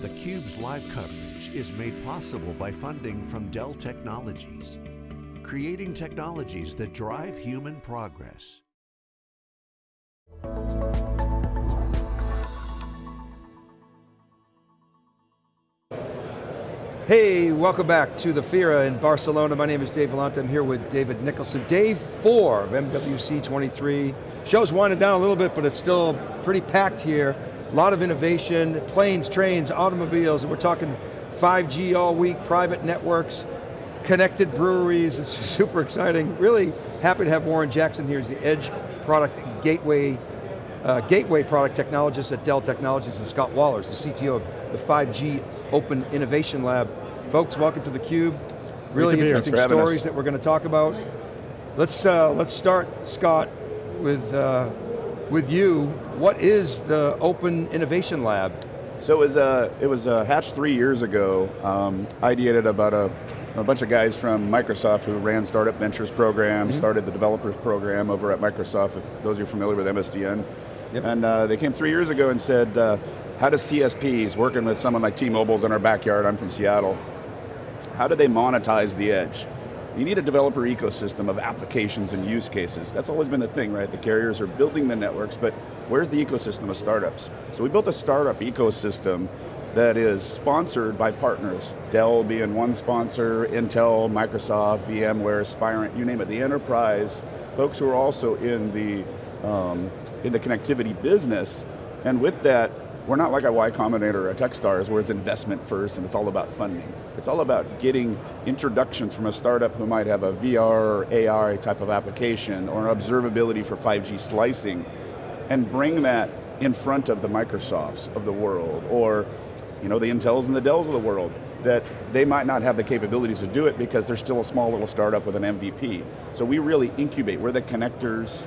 theCUBE's live coverage is made possible by funding from Dell Technologies, creating technologies that drive human progress. Hey, welcome back to the FIRA in Barcelona. My name is Dave Vellante, I'm here with David Nicholson. Day four of MWC 23. Show's winding down a little bit, but it's still pretty packed here. A lot of innovation, planes, trains, automobiles, we're talking 5G all week, private networks, connected breweries, it's super exciting. Really happy to have Warren Jackson here, he's the Edge Product Gateway, uh, Gateway Product Technologist at Dell Technologies, and Scott Wallers, the CTO of the 5G Open Innovation Lab. Folks, welcome to theCUBE. Really interesting stories that we're going to talk about. Let's, uh, let's start, Scott, with, uh, with you. What is the Open Innovation Lab? So it was, uh, it was uh, hatched three years ago. Um, ideated about a, a bunch of guys from Microsoft who ran Startup Ventures program, mm -hmm. started the developers program over at Microsoft, if those of you are familiar with MSDN. Yep. And uh, they came three years ago and said, uh, how does CSPs, working with some of my T-Mobiles in our backyard, I'm from Seattle, how do they monetize the edge? You need a developer ecosystem of applications and use cases. That's always been the thing, right? The carriers are building the networks, but where's the ecosystem of startups? So we built a startup ecosystem that is sponsored by partners. Dell being one sponsor, Intel, Microsoft, VMware, Spirent, you name it, the enterprise, folks who are also in the, um, in the connectivity business, and with that, we're not like a Y Combinator or a Techstars where it's investment first and it's all about funding. It's all about getting introductions from a startup who might have a VR or AR type of application or an observability for 5G slicing and bring that in front of the Microsofts of the world or you know, the Intels and the Dells of the world that they might not have the capabilities to do it because they're still a small little startup with an MVP. So we really incubate, we're the connectors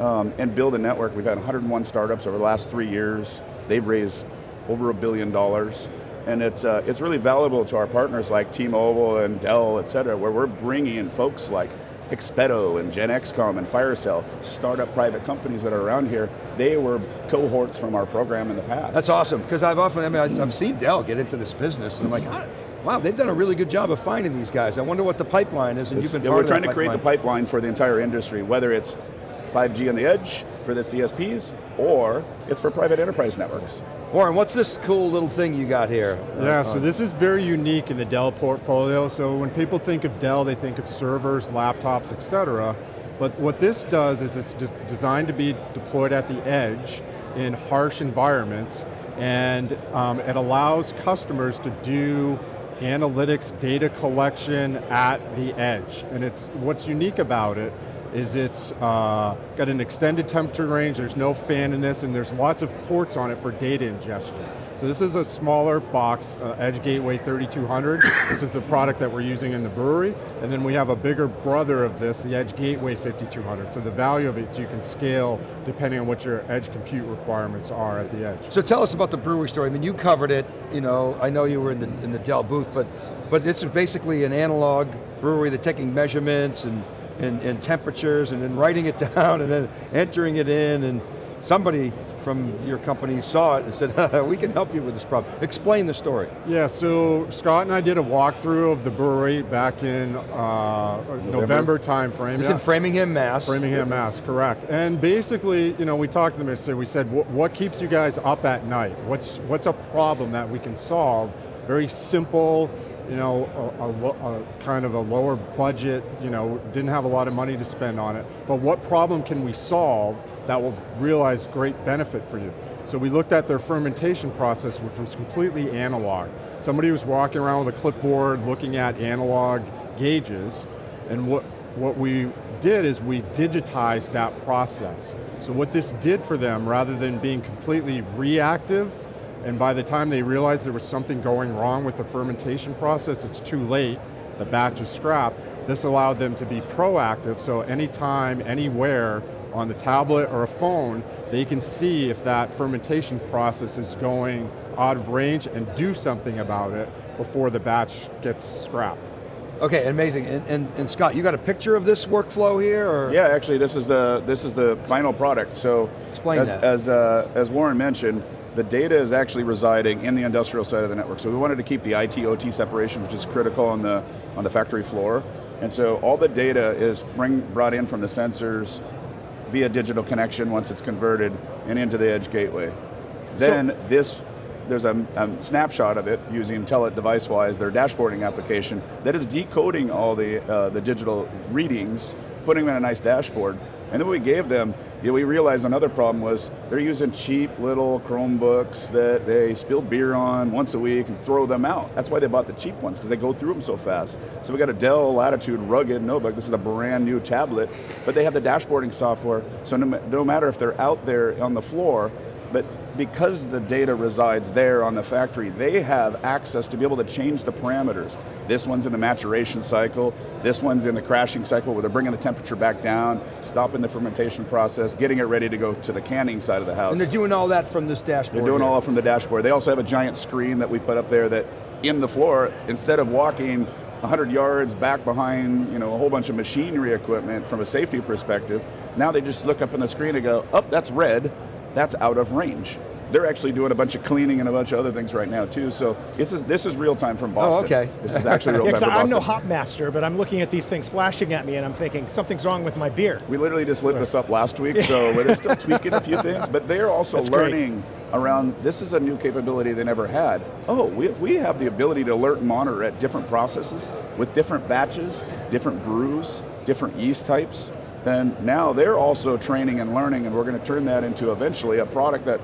um, and build a network. We've had 101 startups over the last three years. They've raised over a billion dollars. And it's, uh, it's really valuable to our partners like T-Mobile and Dell, et cetera, where we're bringing in folks like Expeto and GenXComm and Firecell, startup private companies that are around here, they were cohorts from our program in the past. That's awesome, because I've often, I mean, I've seen Dell get into this business, and I'm like, wow, they've done a really good job of finding these guys. I wonder what the pipeline is, and it's, you've been yeah, We're trying to pipeline. create the pipeline for the entire industry, whether it's 5G on the edge for the CSPs, or it's for private enterprise networks. Warren, what's this cool little thing you got here? Yeah, uh, so this is very unique in the Dell portfolio. So when people think of Dell, they think of servers, laptops, et cetera. But what this does is it's de designed to be deployed at the edge in harsh environments, and um, it allows customers to do analytics, data collection at the edge. And it's what's unique about it is it's uh, got an extended temperature range, there's no fan in this, and there's lots of ports on it for data ingestion. So this is a smaller box, uh, Edge Gateway 3200. this is the product that we're using in the brewery. And then we have a bigger brother of this, the Edge Gateway 5200. So the value of it you can scale depending on what your edge compute requirements are at the edge. So tell us about the brewery story. I mean, you covered it, you know, I know you were in the, in the Dell booth, but, but this is basically an analog brewery, they're taking measurements and and, and temperatures and then writing it down and then entering it in and somebody from your company saw it and said, we can help you with this problem. Explain the story. Yeah, so Scott and I did a walkthrough of the brewery back in uh, November. November time frame. It's yeah. in Framingham, Mass. Framingham, Mass, correct. And basically, you know, we talked to them and said, we said, what keeps you guys up at night? What's, what's a problem that we can solve? Very simple, you know, a, a, a, kind of a lower budget, you know, didn't have a lot of money to spend on it, but what problem can we solve that will realize great benefit for you? So we looked at their fermentation process, which was completely analog. Somebody was walking around with a clipboard looking at analog gauges, and what, what we did is we digitized that process. So what this did for them, rather than being completely reactive, and by the time they realized there was something going wrong with the fermentation process, it's too late, the batch is scrapped. This allowed them to be proactive, so anytime, anywhere, on the tablet or a phone, they can see if that fermentation process is going out of range and do something about it before the batch gets scrapped. Okay, amazing. And, and, and, Scott, you got a picture of this workflow here? Or? Yeah, actually, this is the this is the final product. So, explain as, that. As uh, as Warren mentioned, the data is actually residing in the industrial side of the network. So we wanted to keep the IT OT separation, which is critical on the on the factory floor. And so all the data is bring, brought in from the sensors via digital connection once it's converted and into the edge gateway. Then so, this there's a, a, snapshot of it using Telit DeviceWise, their dashboarding application, that is decoding all the, uh, the digital readings, putting them in a nice dashboard. And then we gave them, know, we realized another problem was they're using cheap little Chromebooks that they spill beer on once a week and throw them out. That's why they bought the cheap ones, because they go through them so fast. So we got a Dell Latitude rugged notebook. This is a brand new tablet, but they have the dashboarding software, so no, no matter if they're out there on the floor, but because the data resides there on the factory, they have access to be able to change the parameters. This one's in the maturation cycle, this one's in the crashing cycle where they're bringing the temperature back down, stopping the fermentation process, getting it ready to go to the canning side of the house. And they're doing all that from this dashboard? They're doing here. all from the dashboard. They also have a giant screen that we put up there that in the floor, instead of walking 100 yards back behind you know, a whole bunch of machinery equipment from a safety perspective, now they just look up on the screen and go, oh, that's red, that's out of range. They're actually doing a bunch of cleaning and a bunch of other things right now too. So this is this is real time from oh, Boston. Oh, okay. This is actually real time from I'm Boston. no hop master, but I'm looking at these things flashing at me and I'm thinking something's wrong with my beer. We literally just lit this up last week, so we're still tweaking a few things, but they're also That's learning great. around, this is a new capability they never had. Oh, we, we have the ability to alert and monitor at different processes with different batches, different brews, different yeast types, then now they're also training and learning and we're going to turn that into eventually a product that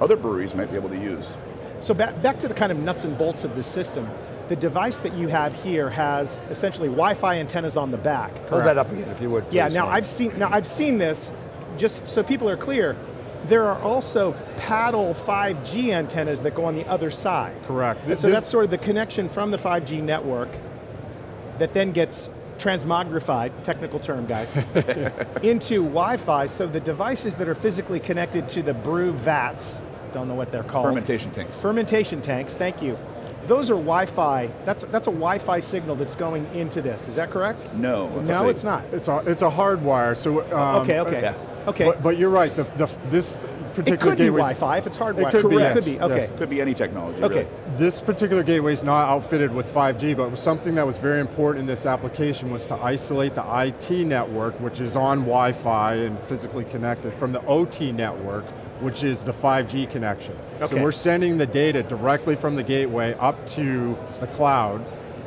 other breweries might be able to use. So back, back to the kind of nuts and bolts of the system. The device that you have here has essentially Wi-Fi antennas on the back. Correct? Hold that up again if you would. Yeah, now I've seen now I've seen this, just so people are clear, there are also paddle 5G antennas that go on the other side. Correct. And so that's sort of the connection from the 5G network that then gets transmogrified, technical term guys, into Wi-Fi so the devices that are physically connected to the brew vats, don't know what they're called. Fermentation tanks. Fermentation tanks, thank you. Those are Wi-Fi, that's, that's a Wi-Fi signal that's going into this, is that correct? No. No, it's not. It's a, it's a hardwire, so... Um, okay, okay. Yeah. Okay. But, but, you're right, the, the, this particular gateway. It could be Wi-Fi if it's hardwired. It could be, yes. Could be, okay. Yes. Could be any technology, Okay. Really. This particular gateway is not outfitted with 5G, but something that was very important in this application was to isolate the IT network, which is on Wi-Fi and physically connected, from the OT network, which is the 5G connection. Okay. So we're sending the data directly from the gateway up to the cloud.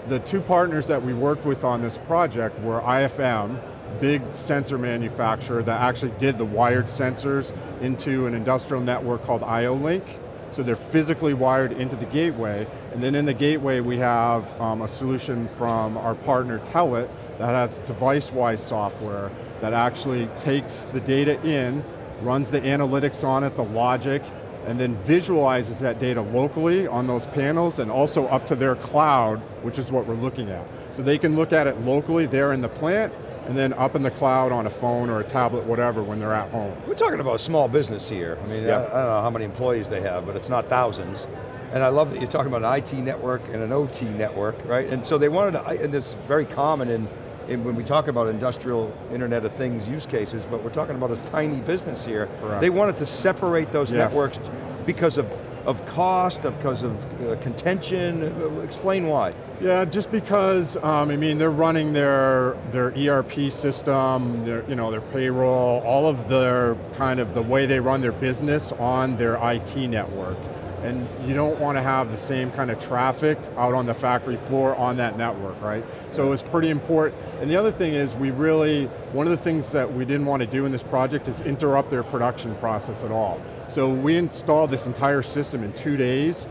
The two partners that we worked with on this project were IFM, big sensor manufacturer that actually did the wired sensors into an industrial network called IO-Link. So they're physically wired into the gateway, and then in the gateway we have um, a solution from our partner Telit that has DeviceWise software that actually takes the data in, runs the analytics on it, the logic, and then visualizes that data locally on those panels and also up to their cloud, which is what we're looking at. So they can look at it locally there in the plant, and then up in the cloud on a phone or a tablet, whatever, when they're at home. We're talking about a small business here. I mean, yeah. I, I, don't know how many employees they have, but it's not thousands. And I love that you're talking about an IT network and an OT network, right? And so they wanted to, and it's very common in, in when we talk about industrial Internet of Things use cases, but we're talking about a tiny business here. Correct. They wanted to separate those yes. networks because of of cost, of because of uh, contention? Explain why. Yeah, just because, um, I mean, they're running their, their ERP system, their, you know, their payroll, all of their, kind of the way they run their business on their IT network. And you don't want to have the same kind of traffic out on the factory floor on that network, right? So it was pretty important. And the other thing is we really, one of the things that we didn't want to do in this project is interrupt their production process at all. So we installed this entire system in two days.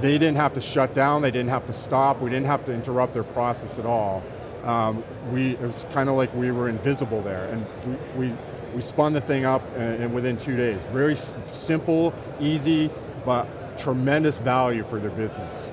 They didn't have to shut down, they didn't have to stop, we didn't have to interrupt their process at all. Um, we, it was kind of like we were invisible there, and we, we, we spun the thing up and, and within two days. Very simple, easy, but tremendous value for their business.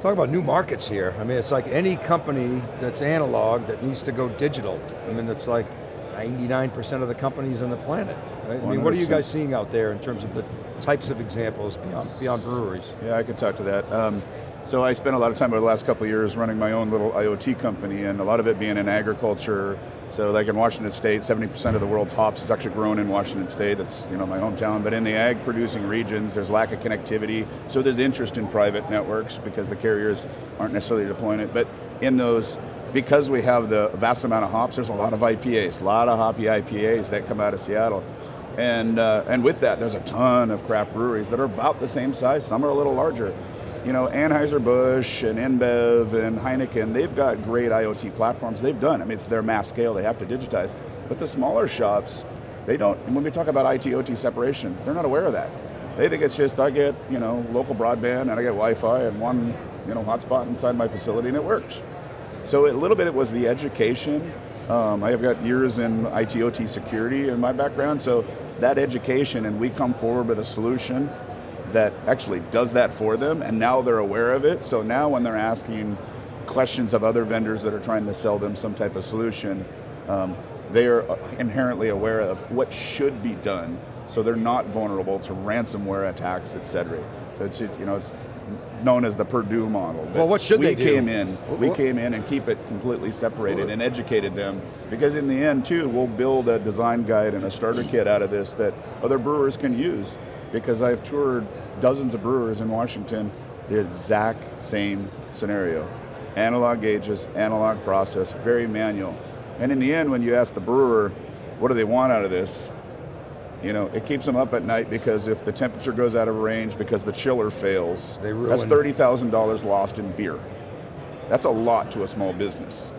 Talk about new markets here. I mean, it's like any company that's analog that needs to go digital. I mean, it's like 99% of the companies on the planet. Right? I mean, what are you guys seeing out there in terms of the types of examples beyond, beyond breweries? Yeah, I can talk to that. Um, so I spent a lot of time over the last couple of years running my own little IoT company and a lot of it being in agriculture, So like in Washington State, 70% of the world's hops is actually grown in Washington State. That's you know my hometown. But in the ag producing regions, there's lack of connectivity. So there's interest in private networks because the carriers aren't necessarily deploying it. But in those, because we have the vast amount of hops, there's a lot of IPAs, a lot of hoppy IPAs that come out of Seattle. And, uh, and with that, there's a ton of craft breweries that are about the same size, some are a little larger. You know, Anheuser-Busch and InBev and Heineken, they've got great IoT platforms. They've done, I mean, if they're mass scale, they have to digitize. But the smaller shops, they don't, And when we talk about IT, OT separation, they're not aware of that. They think it's just, I get, you know, local broadband and I get Wi-Fi and one, you know, hotspot inside my facility and it works. So a little bit it was the education. Um, I've got years in ITOT security in my background, so that education and we come forward with a solution that actually does that for them and now they're aware of it. So now when they're asking questions of other vendors that are trying to sell them some type of solution, um, they are inherently aware of what should be done so they're not vulnerable to ransomware attacks, et cetera. So it's, you know, it's known as the Purdue model. But well, what should we they do? came in, we came in and keep it completely separated and educated them because in the end too, we'll build a design guide and a starter kit out of this that other brewers can use because I've toured dozens of brewers in Washington, the exact same scenario. Analog gauges, analog process, very manual. And in the end, when you ask the brewer, what do they want out of this? You know, it keeps them up at night because if the temperature goes out of range because the chiller fails, that's $30,000 lost in beer. That's a lot to a small business.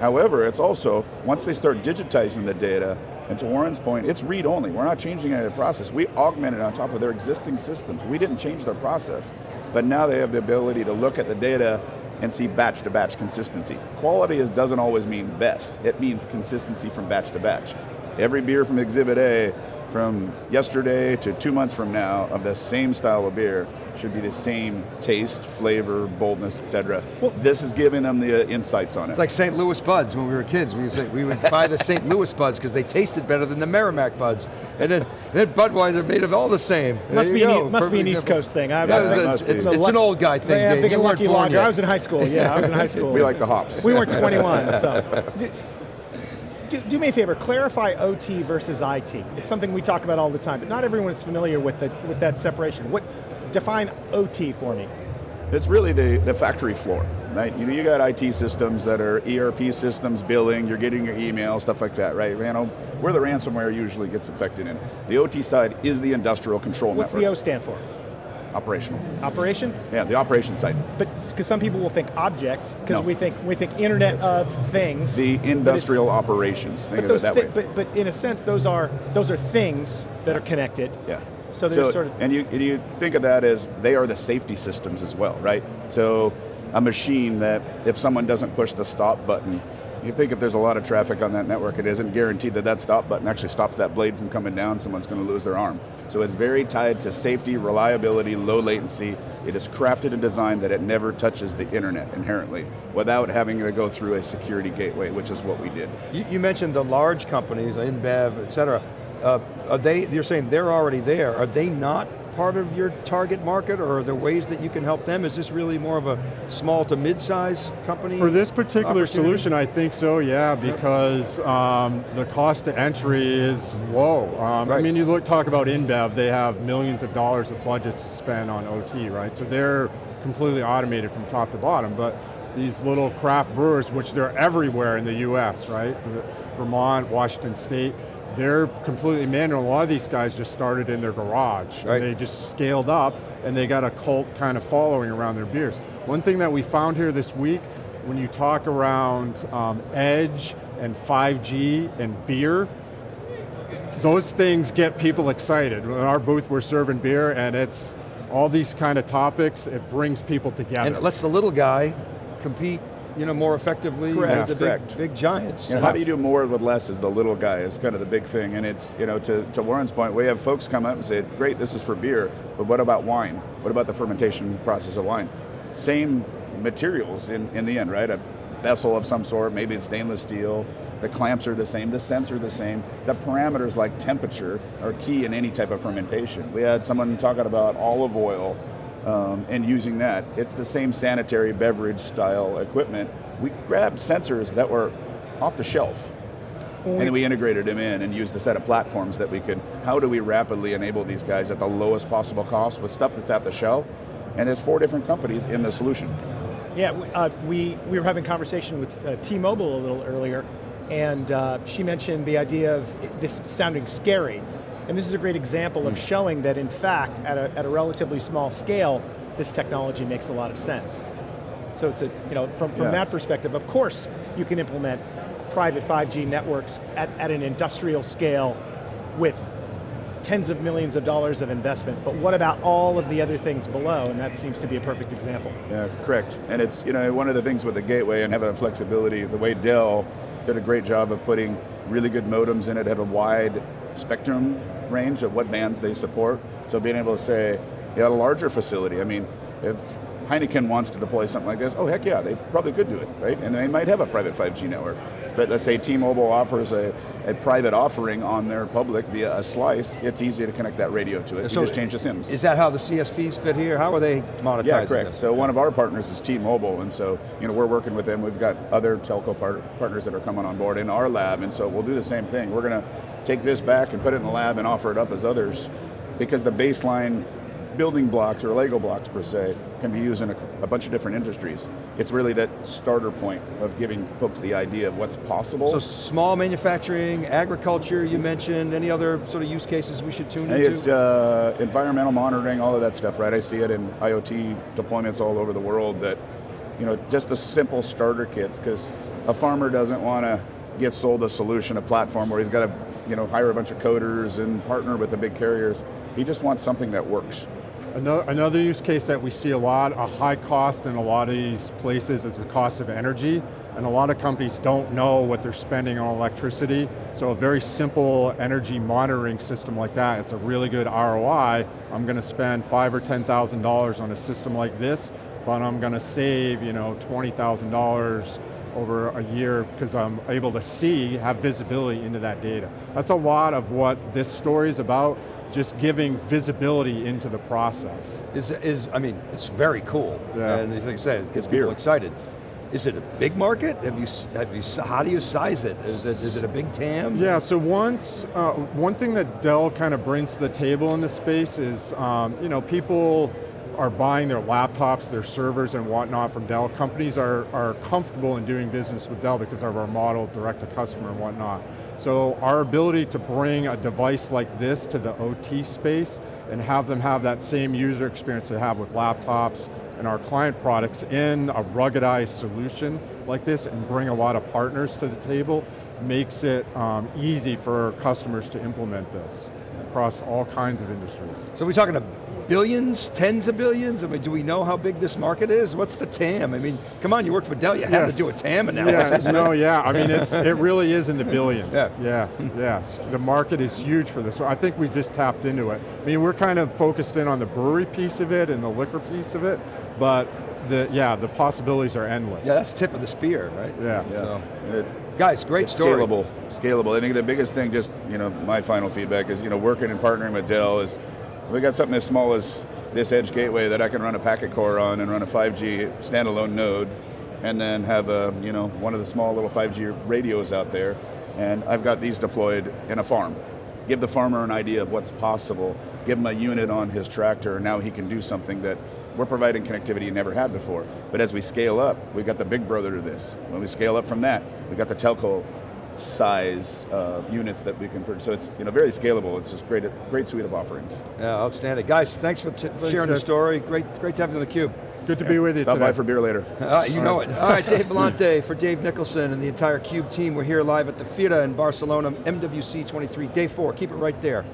However, it's also, once they start digitizing the data, and to Warren's point, it's read only. We're not changing any of the process. We augmented on top of their existing systems. We didn't change their process. But now they have the ability to look at the data and see batch to batch consistency. Quality is, doesn't always mean best. It means consistency from batch to batch. Every beer from Exhibit A from yesterday to two months from now of the same style of beer should be the same taste, flavor, boldness, etc. Well, this is giving them the uh, insights on it. It's like St. Louis buds when we were kids. We would, say, we would buy the St. Louis buds because they tasted better than the Merrimack buds. And then, then Budweiser made it all the same. Must, be an, must be an, East Coast thing. I, yeah, it's, it's, it's an old guy thing. Yeah, I'm thinking Lucky Lager. I was in high school. Yeah, I was in high school. we like the hops. We weren't 21, so. do, do, me a favor, clarify OT versus IT. It's something we talk about all the time, but not everyone is familiar with, the, with that separation. What, define OT for me. It's really the, the factory floor, right? You, know, you got IT systems that are ERP systems, billing, you're getting your email, stuff like that, right? You know, where the ransomware usually gets infected in. The OT side is the industrial control What's network. What's the O stand for? Operational. Operation? Yeah, the operation side. But because some people will think object, because no. we think we think Internet of Things. The industrial operations. Think but those that thi- But but in a sense, those are those are things that are connected. Yeah. So there's so, sort of and you and you think of that as they are the safety systems as well, right? So a machine that if someone doesn't push the stop button, you think if there's a lot of traffic on that network, it isn't guaranteed that that stop button actually stops that blade from coming down, someone's going to lose their arm. So it's very tied to safety, reliability, low latency. It is crafted and designed that it never touches the internet inherently without having to go through a security gateway, which is what we did. You, you mentioned the large companies, InBev, et cetera. Uh, are they, you're saying they're already there. Are they not part of your target market or are there ways that you can help them? Is this really more of a small to mid-size company? For this particular solution, I think so, yeah, because um, the cost to entry is low. Um, right. I mean, you look, talk about InBev, they have millions of dollars of budgets to spend on OT, right? So they're completely automated from top to bottom, but these little craft brewers, which they're everywhere in the US, right? Vermont, Washington State, they're completely manual. A lot of these guys just started in their garage. Right. they just scaled up and they got a cult kind of following around their beers. One thing that we found here this week, when you talk around um, Edge and 5G and beer, those things get people excited. In our booth we're serving beer and it's all these kind of topics, it brings people together. And it lets the little guy compete you know, more effectively correct, with the correct. Big, big giants. You know, how do you do more with less is the little guy, is kind of the big thing. And it's, you know, to, to Warren's point, we have folks come up and say, great, this is for beer, but what about wine? What about the fermentation process of wine? Same materials in, in the end, right? A vessel of some sort, maybe it's stainless steel, the clamps are the same, the scents are the same. The parameters like temperature are key in any type of fermentation. We had someone talking about olive oil um, and using that. It's the same sanitary beverage style equipment. We grabbed sensors that were off the shelf. And then we integrated them in and used the set of platforms that we could, how do we rapidly enable these guys at the lowest possible cost with stuff that's at the shelf? And there's four different companies in the solution. Yeah, we- uh, we, we were having a conversation with uh, T-Mobile a little earlier, and uh, she mentioned the idea of this sounding scary. And this is a great example of hmm. showing that in fact, at a, at a relatively small scale, this technology makes a lot of sense. So it's a, you know, from, from Yeah. that perspective, of course you can implement private 5G networks at, at an industrial scale with tens of millions of dollars of investment, but what about all of the other things below? And that seems to be a perfect example. Yeah, correct. And it's, you know, one of the things with the gateway and having a flexibility, the way Dell did a great job of putting really good modems in it, have a wide spectrum range of what bands they support. So being able to say, you got a larger facility, I mean, if Heineken wants to deploy something like this, oh heck yeah, they probably could do it, right? And they might have a private 5G network. But let's say T-Mobile offers a, a private offering on their public via a slice, it's easy to connect that radio to it. So you just change the SIMs. Is that how the CSPs fit here? How are they monetizing Yeah, correct. this? So one of our partners is T-Mobile, and so you know we're working with them. We've got other telco par- partners that are coming on board in our lab, and so we'll do the same thing. We're going to take this back and put it in the lab and offer it up as others, because the baseline building blocks or Lego blocks per se can be used in a, a bunch of different industries. It's really that starter point of giving folks the idea of what's possible. So small manufacturing, agriculture you mentioned, any other sort of use cases we should tune Hey, into? it's uh, environmental monitoring, all of that stuff, right? I see it in IoT deployments all over the world that, you know, just the simple starter kits, because a farmer doesn't want to get sold a solution, a platform where he's got to, you know, hire a bunch of coders and partner with the big carriers. He just wants something that works. Another, another use case that we see a lot, a high cost in a lot of these places is the cost of energy, and a lot of companies don't know what they're spending on electricity, so a very simple energy monitoring system like that, it's a really good ROI. I'm going to spend five or $10,000 on a system like this, but I'm going to save, you know, $20,000 over a year because I'm able to see, have visibility into that data. That's a lot of what this story is about, just giving visibility into the process. Is, is, I mean, it's very cool. Yeah. And like I said, it gets It's beer. people excited. Is it a big market? Have you, have you, how do you size it? Is it, is it a big TAM? Yeah, so once, uh, one thing that Dell kind of brings to the table in this space is, um, you know, people are buying their laptops, their servers and whatnot from Dell. Companies are, are comfortable in doing business with Dell because of our model, direct to customer and whatnot. So our ability to bring a device like this to the OT space and have them have that same user experience they have with laptops and our client products in a ruggedized solution like this and bring a lot of partners to the table makes it um, easy for customers to implement this across all kinds of industries. So we're talking about billions, tens of billions? I mean, do we know how big this market is? What's the TAM? I mean, come on, you work for Dell, you have to do a TAM analysis. Yeah, no, yeah, I mean, it's, it really is in the billions. Yeah. yeah, yes. The market is huge for this. I think we just tapped into it. I mean, we're kind of focused in on the brewery piece of it and the liquor piece of it, but the, yeah, the possibilities are endless. Yeah, that's tip of the spear, right? Yeah. Yeah. So, It- guys, great It's story. Scalable, scalable. I think the biggest thing, just you know, my final feedback is, you know, working and partnering with Dell is, we got something as small as this edge gateway that I can run a packet core on and run a 5G standalone node, and then have a, you know, one of the small little 5G radios out there, and I've got these deployed in a farm. Give the farmer an idea of what's possible. Give him a unit on his tractor, and now he can do something that we're providing connectivity he never had before. But as we scale up, we've got the big brother to this. When we scale up from that, we've got the telco size uh, units that we can purchase. So it's you know very scalable. It's just great, great suite of offerings. Yeah, outstanding. Guys, thanks for t- sharing the story. Great, great to have you on the cube. Good to be with you Stop today. by for beer later. All right, you know it. All right, Dave Vellante for Dave Nicholson and the entire CUBE team. We're here live at the FIRA in Barcelona, MWC 23, day four. Keep it right there.